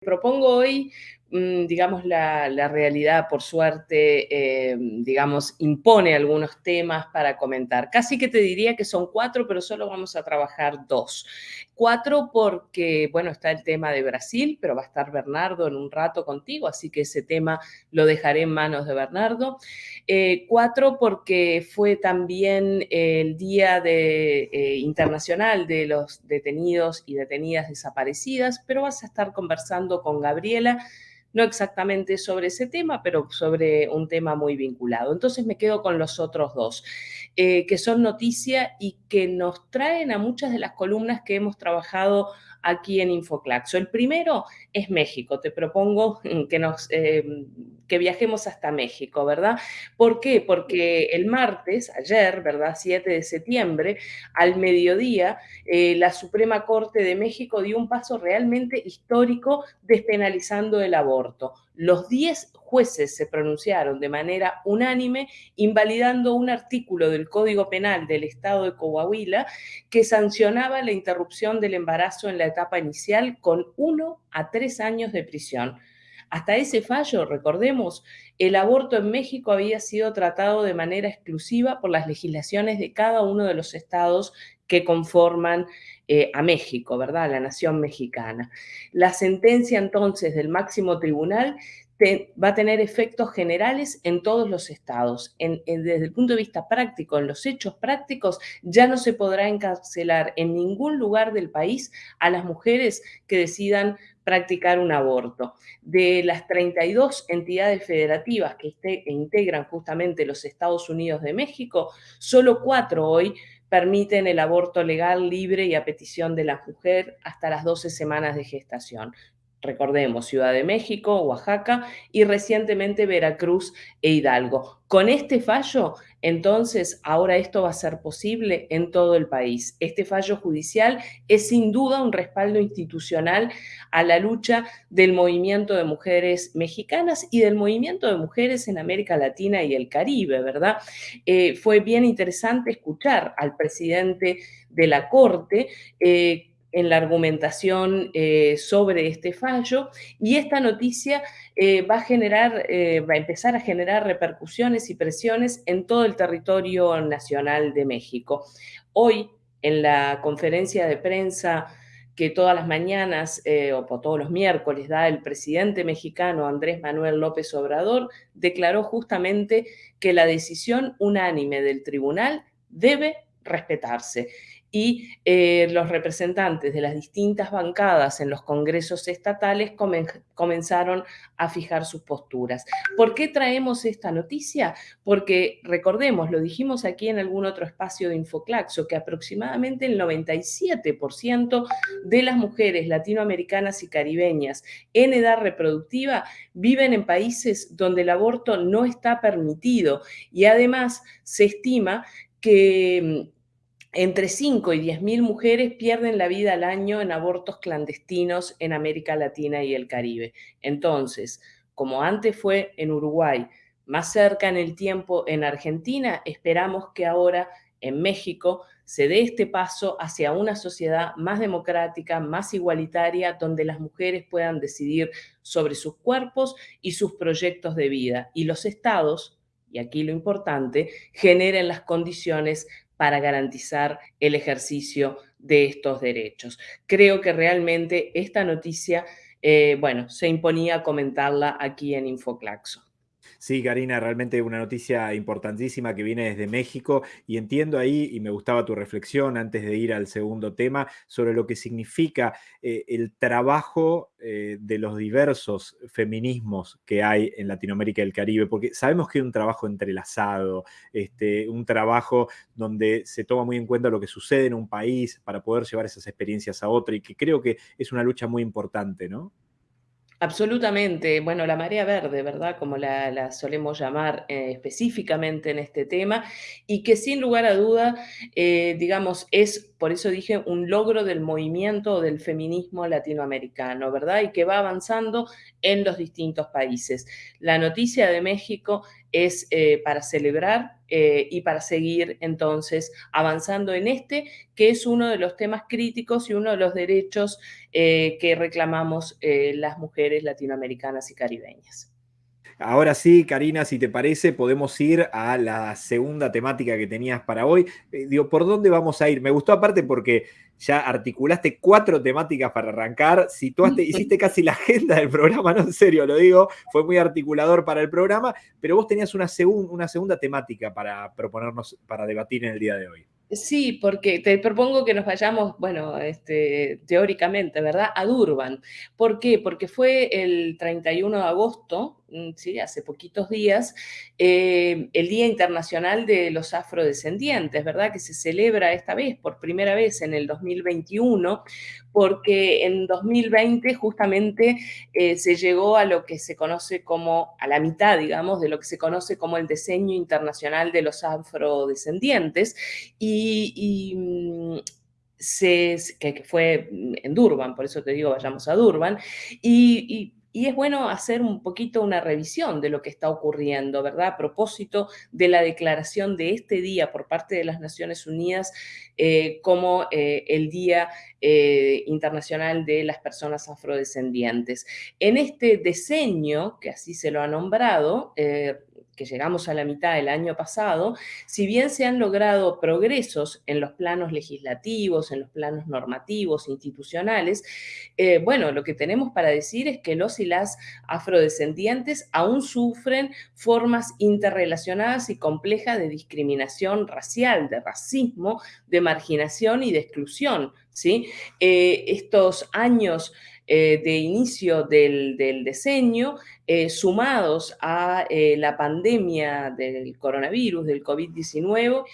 propongo hoy, digamos, la, realidad, por suerte, eh, digamos, impone algunos temas para comentar. Casi que te diría que son cuatro, pero solo vamos a trabajar dos. Cuatro porque, bueno, está el tema de Brasil, pero va a estar Bernardo en un rato contigo, así que ese tema lo dejaré en manos de Bernardo. Eh, cuatro porque fue también el Día eh, Internacional de los Detenidos y Detenidas Desaparecidas, pero vas a estar conversando con Gabriela, no exactamente sobre ese tema, pero sobre un tema muy vinculado. Entonces me quedo con los otros dos, eh, que son noticia y que nos traen a muchas de las columnas que hemos trabajado aquí en Infoclaxo. El primero es México. Te propongo que, nos, eh, que viajemos hasta México, ¿verdad? ¿Por qué? Porque el martes, ayer, ¿verdad? 7 de septiembre, al mediodía, eh, la Suprema Corte de México dio un paso realmente histórico despenalizando el aborto. Los 10 jueces se pronunciaron de manera unánime invalidando un artículo del Código Penal del Estado de Coahuila que sancionaba la interrupción del embarazo en la etapa inicial con uno a tres años de prisión. Hasta ese fallo, recordemos, el aborto en México había sido tratado de manera exclusiva por las legislaciones de cada uno de los estados que conforman eh, a México, ¿verdad? La nación mexicana. La sentencia entonces del máximo tribunal va a tener efectos generales en todos los estados. desde el punto de vista práctico, en los hechos prácticos, ya no se podrá encarcelar en ningún lugar del país a las mujeres que decidan practicar un aborto. De las 32 entidades federativas que este, integran justamente los Estados Unidos de México, solo cuatro hoy permiten el aborto legal, libre y a petición de la mujer hasta las 12 semanas de gestación recordemos, Ciudad de México, Oaxaca y recientemente Veracruz e Hidalgo. Con este fallo, entonces, ahora esto va a ser posible en todo el país. Este fallo judicial es sin duda un respaldo institucional a la lucha del movimiento de mujeres mexicanas y del movimiento de mujeres en América Latina y el Caribe, ¿verdad? Eh, fue bien interesante escuchar al presidente de la Corte eh, en la argumentación eh, sobre este fallo y esta noticia eh, va a generar, eh, va a empezar a generar repercusiones y presiones en todo el territorio nacional de México. Hoy, en la conferencia de prensa que todas las mañanas o todos los miércoles da el presidente mexicano Andrés Manuel López Obrador, declaró justamente que la decisión unánime del tribunal debe respetarse y eh, los representantes de las distintas bancadas en los congresos estatales comenzaron a fijar sus posturas. ¿Por qué traemos esta noticia? Porque recordemos, lo dijimos aquí en algún otro espacio de Infoclaxo, que aproximadamente el 97% de las mujeres latinoamericanas y caribeñas en edad reproductiva viven en países donde el aborto no está permitido y además se estima que entre 5 y 10 mil mujeres pierden la vida al año en abortos clandestinos en América Latina y el Caribe. Entonces, como antes fue en Uruguay, más cerca en el tiempo en Argentina, esperamos que ahora en México se dé este paso hacia una sociedad más democrática, más igualitaria, donde las mujeres puedan decidir sobre sus cuerpos y sus proyectos de vida. Y los estados, y aquí lo importante, generen las condiciones para garantizar el ejercicio de estos derechos. Creo que realmente esta noticia, eh, bueno, se imponía comentarla aquí en Infoclaxo. Sí, Karina, realmente una noticia importantísima que viene desde México y entiendo ahí, y me gustaba tu reflexión antes de ir al segundo tema, sobre lo que significa eh, el trabajo eh, de los diversos feminismos que hay en Latinoamérica y el Caribe, porque sabemos que hay un trabajo entrelazado, este, un trabajo donde se toma muy en cuenta lo que sucede en un país para poder llevar esas experiencias a otro y que creo que es una lucha muy importante, ¿no? Absolutamente. Bueno, la marea verde, ¿verdad? Como la, solemos llamar eh, específicamente en este tema, y que sin lugar a duda, eh, digamos, es, por eso dije, un logro del movimiento del feminismo latinoamericano, ¿verdad? Y que va avanzando en los distintos países. La noticia de México es eh, para celebrar eh, y para seguir entonces avanzando en este, que es uno de los temas críticos y uno de los derechos que reclamamos las mujeres latinoamericanas y caribeñas. Ahora sí, Karina, si te parece, podemos ir a la segunda temática que tenías para hoy. Eh, digo, ¿por dónde vamos a ir? Me gustó aparte porque ya articulaste cuatro temáticas para arrancar, situaste, hiciste casi la agenda del programa, no en serio lo digo, fue muy articulador para el programa, pero vos tenías una, una segunda temática para proponernos, para debatir en el día de hoy. Sí, porque te propongo que nos vayamos, bueno, este, teóricamente, ¿verdad? A Durban. ¿Por qué? Porque fue el 31 de agosto, sí, hace poquitos días, eh, el Día Internacional de los Afrodescendientes, ¿verdad? Que se celebra esta vez, por primera vez en el 2021, porque en 2020 justamente eh, se llegó a lo que se conoce como, a la mitad, digamos, de lo que se conoce como el diseño internacional de los afrodescendientes y, mm, que, fue en Durban, por eso te digo, vayamos a Durban, y es bueno hacer un poquito una revisión de lo que está ocurriendo, ¿verdad? A propósito de la declaración de este día por parte de las Naciones Unidas eh, como eh, el Día eh, Internacional de las Personas Afrodescendientes. En este diseño, que así se lo ha nombrado, que llegamos a la mitad del año pasado, si bien se han logrado progresos en los planos legislativos, en los planos normativos, institucionales, eh, bueno, lo que tenemos para decir es que los y las afrodescendientes aún sufren formas interrelacionadas y complejas de discriminación racial, de racismo, de marginación y de exclusión. ¿sí? Eh, estos años eh, de inicio del, diseño, eh, sumados a eh, la pandemia del coronavirus, del COVID-19,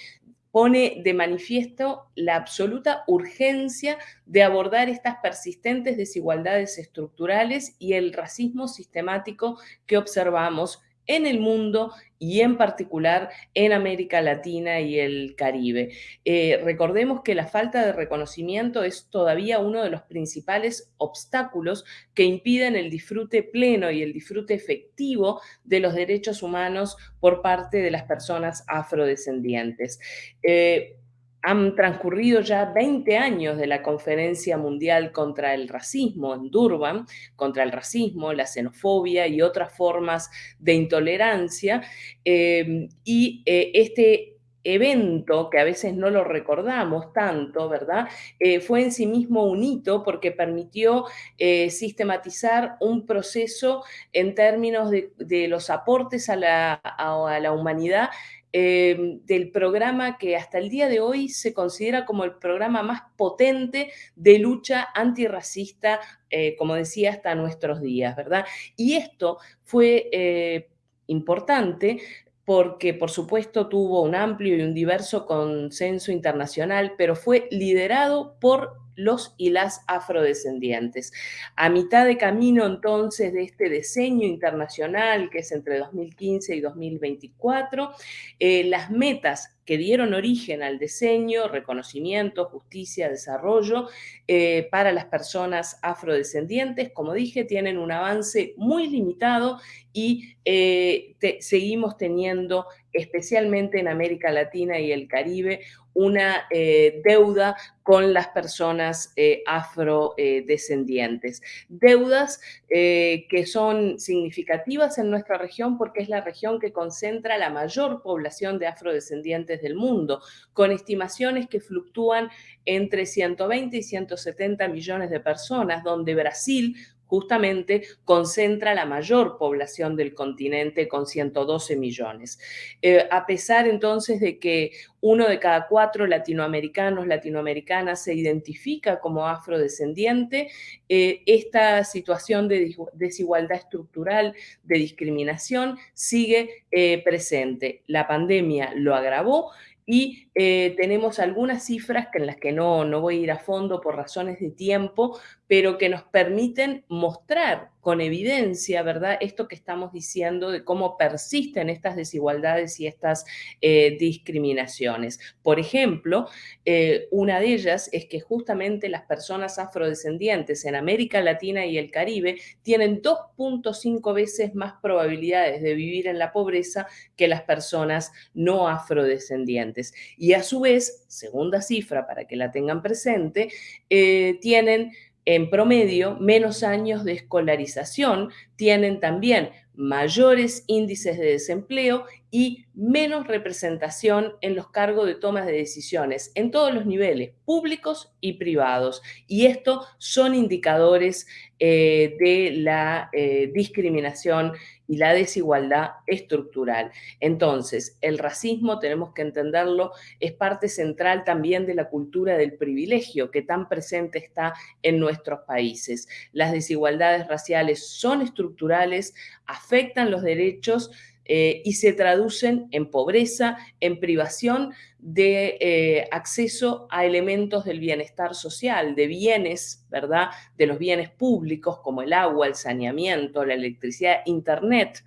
pone de manifiesto la absoluta urgencia de abordar estas persistentes desigualdades estructurales y el racismo sistemático que observamos en el mundo y en particular en América Latina y el Caribe. Eh, recordemos que la falta de reconocimiento es todavía uno de los principales obstáculos que impiden el disfrute pleno y el disfrute efectivo de los derechos humanos por parte de las personas afrodescendientes. Eh, han transcurrido ya 20 años de la Conferencia Mundial contra el Racismo en Durban, contra el racismo, la xenofobia y otras formas de intolerancia. Em, y eh, este evento, que a veces no lo recordamos tanto, ¿verdad? Eh, fue en sí mismo un hito porque permitió eh, sistematizar un proceso en términos de, los aportes a la, a la humanidad Em, del programa que hasta el día de hoy se considera como el programa más potente de lucha antirracista, eh, como decía, hasta nuestros días, ¿verdad? Y esto fue eh, importante porque por supuesto tuvo un amplio y un diverso consenso internacional, pero fue liderado por los y las afrodescendientes. A mitad de camino entonces de este diseño internacional que es entre 2015 y 2024, eh, las metas que dieron origen al diseño, reconocimiento, justicia, desarrollo eh, para las personas afrodescendientes, como dije, tienen un avance muy limitado y eh, seguimos teniendo, especialmente en América Latina y el Caribe, una eh, deuda con las personas eh, afrodescendientes. Deudas eh, que son significativas en nuestra región porque es la región que concentra la mayor población de afrodescendientes del mundo, con estimaciones que fluctúan entre 120 y 170 millones de personas, donde Brasil justamente concentra la mayor población del continente con 112 millones. Eh, a pesar entonces de que uno de cada cuatro latinoamericanos, latinoamericanas se identifica como afrodescendiente, eh, esta situación de desigualdad estructural, de discriminación, sigue eh, presente. La pandemia lo agravó y tenemos algunas cifras en las que no, no voy a ir a fondo por razones de tiempo, pero que nos permiten mostrar con evidencia, ¿verdad? Esto que estamos diciendo de cómo persisten estas desigualdades y estas eh, discriminaciones. Por ejemplo, eh, una de ellas es que justamente las personas afrodescendientes en América Latina y el Caribe tienen 2.5 veces más probabilidades de vivir en la pobreza que las personas no afrodescendientes. Y a su vez, segunda cifra para que la tengan presente, eh, tienen en promedio menos años de escolarización, tienen también mayores índices de desempleo y menos representación en los cargos de tomas de decisiones en todos los niveles, públicos y privados. Y esto son indicadores eh, de la eh, discriminación y la desigualdad estructural. Entonces, el racismo, tenemos que entenderlo, es parte central también de la cultura del privilegio que tan presente está en nuestros países. Las desigualdades raciales son estructurales, afectan los derechos eh, y se traducen en pobreza, en privación de eh, acceso a elementos del bienestar social, de bienes, ¿verdad? De los bienes públicos como el agua, el saneamiento, la electricidad, internet,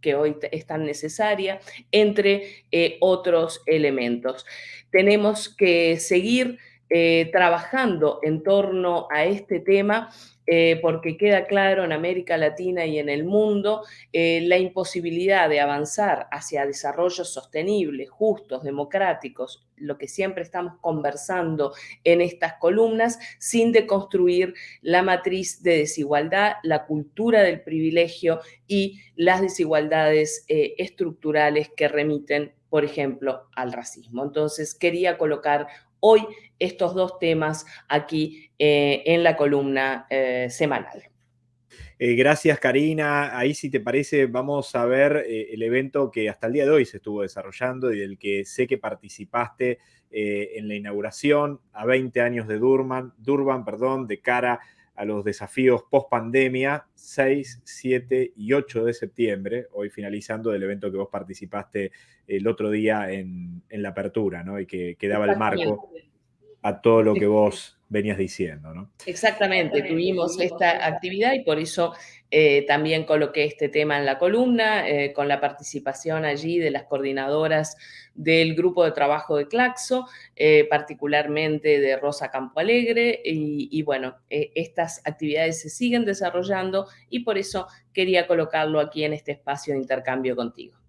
que hoy es tan necesaria, entre eh, otros elementos. Tenemos que seguir trabajando en torno a este tema eh, porque queda claro en América Latina y en el mundo eh, la imposibilidad de avanzar hacia desarrollos sostenibles, justos, democráticos, lo que siempre estamos conversando en estas columnas, sin deconstruir la matriz de desigualdad, la cultura del privilegio y las desigualdades eh, estructurales que remiten, por ejemplo, al racismo. Entonces, quería colocar hoy estos dos temas aquí eh, en la columna eh, semanal. Eh, gracias, Karina. Ahí, si te parece, vamos a ver el evento que hasta el día de hoy se estuvo desarrollando y del que sé que participaste en la inauguración a 20 años de Durban, Durban perdón, de cara a los desafíos post pandemia, 6, 7 y 8 de septiembre, hoy finalizando del evento que vos participaste el otro día en, la apertura, ¿no? Y que, que daba el marco a todo lo que vos venías diciendo, ¿no? Exactamente, tuvimos esta actividad y por eso eh, también coloqué este tema en la columna, eh, con la participación allí de las coordinadoras del grupo de trabajo de Claxo, eh, particularmente de Rosa Campo Alegre, y, y bueno, estas actividades se siguen desarrollando y por eso quería colocarlo aquí en este espacio de intercambio contigo.